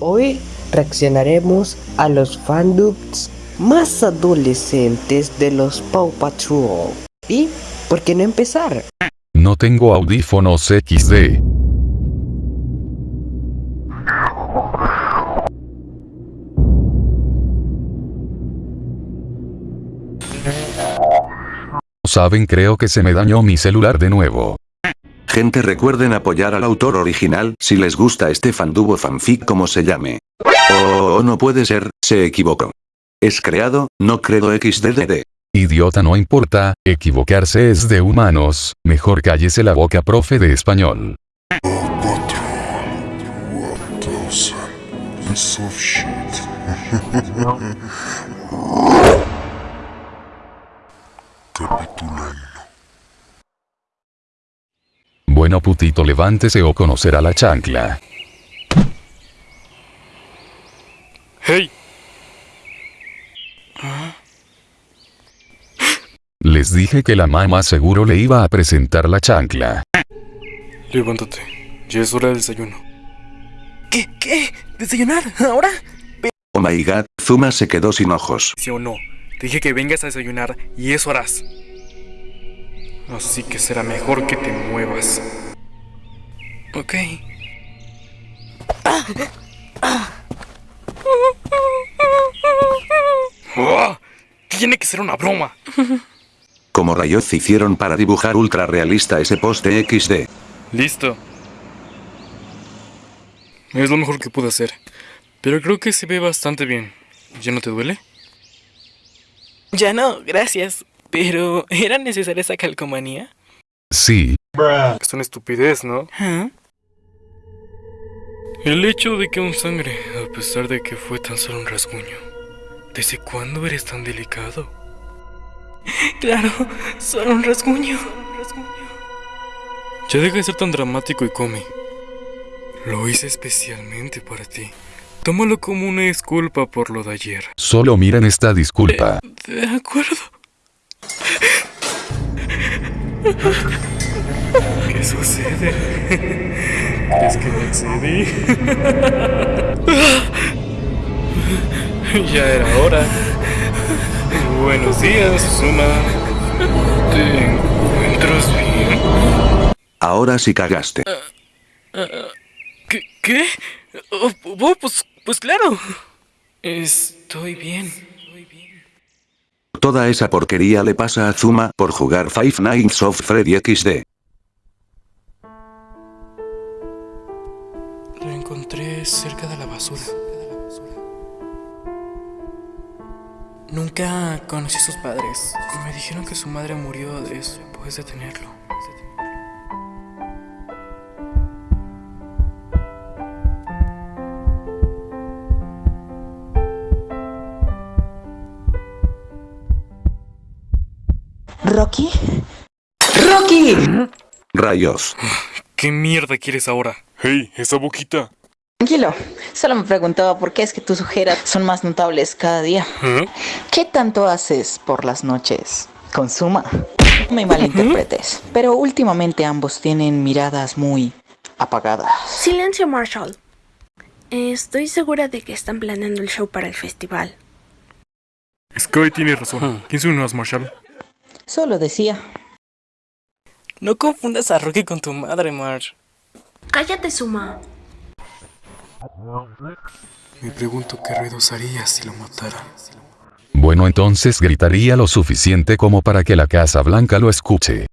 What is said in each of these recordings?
Hoy reaccionaremos a los fandubs más adolescentes de los Paw Patrol. ¿Y por qué no empezar? No tengo audífonos XD. Saben creo que se me dañó mi celular de nuevo. Gente recuerden apoyar al autor original si les gusta este fandubo fanfic como se llame. Oh, no puede ser, se equivocó. Es creado, no credo XDDD. Idiota no importa, equivocarse es de humanos, mejor cállese la boca profe de español. Bueno putito levántese o conocerá la chancla. ¡Hey! Les dije que la mamá seguro le iba a presentar la chancla. Levántate. Ya es hora del desayuno. ¿Qué? ¿Qué? ¿Desayunar? ¿Ahora? Oh my god, Zuma se quedó sin ojos. ¿Sí o no? Te dije que vengas a desayunar y eso harás. Así que será mejor que te muevas. Ok. ¡Oh! Tiene que ser una broma. Como rayos hicieron para dibujar ultra realista ese poste XD. Listo. Es lo mejor que pude hacer. Pero creo que se ve bastante bien. ¿Ya no te duele? Ya no, gracias. Pero, ¿era necesaria esa calcomanía? Sí, Es una estupidez, ¿no? ¿Ah? El hecho de que un sangre, a pesar de que fue tan solo un rasguño. ¿Desde cuándo eres tan delicado? Claro, solo un rasguño. Ya deja de ser tan dramático y come. Lo hice especialmente para ti. Tómalo como una disculpa por lo de ayer. solo miren esta disculpa. De acuerdo. ¿Qué sucede? ¿Crees que me excedí? ya era hora. Buenos días, Suma. ¿Te encuentras bien? Ahora sí cagaste. ¿Qué? ¿Qué? Oh, oh, pues, pues claro. Estoy bien. Toda esa porquería le pasa a Zuma por jugar Five Nights of Freddy XD. Lo encontré cerca de la basura. Nunca conocí sus padres. Me dijeron que su madre murió después de tenerlo. ¿Rocky? ¡Rocky! Rayos. ¿Qué mierda quieres ahora? Hey, esa boquita. Tranquilo, solo me preguntaba por qué es que tus ojeras son más notables cada día. ¿Eh? ¿Qué tanto haces por las noches? Consuma. No me malinterpretes, pero últimamente ambos tienen miradas muy apagadas. Silencio, Marshall. Estoy segura de que están planeando el show para el festival. Sky tiene razón. ¿Quién son Marshall? Solo decía, No confundas a Rocky con tu madre, Marge. Cállate, Suma. Me pregunto qué ruidos haría si lo matara. Bueno entonces gritaría lo suficiente como para que la Casa Blanca lo escuche.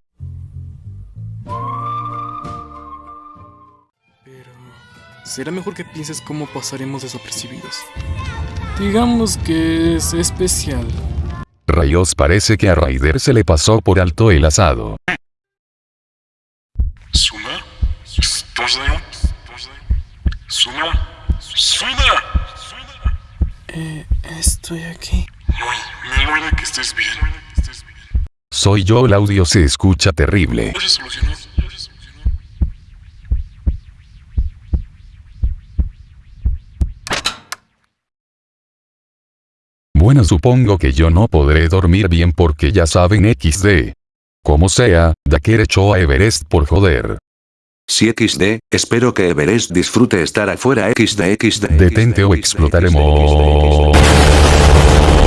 Pero será mejor que pienses cómo pasaremos desapercibidos. Digamos que es especial. Rayos parece que a Raider se le pasó por alto el asado. ¿Suma? ¿Estás ahí? ¿Suma? ¿Suma? Eh, estoy aquí. Me alegra que estés bien. Soy yo el audio se escucha terrible. Ya se solucionó. Ya se solucionó. Bueno supongo que yo no podré dormir bien porque ya saben XD. Como sea, Daker echó a Everest por joder. Si XD, espero que Everest disfrute estar afuera XD XD. Detente o explotaremos.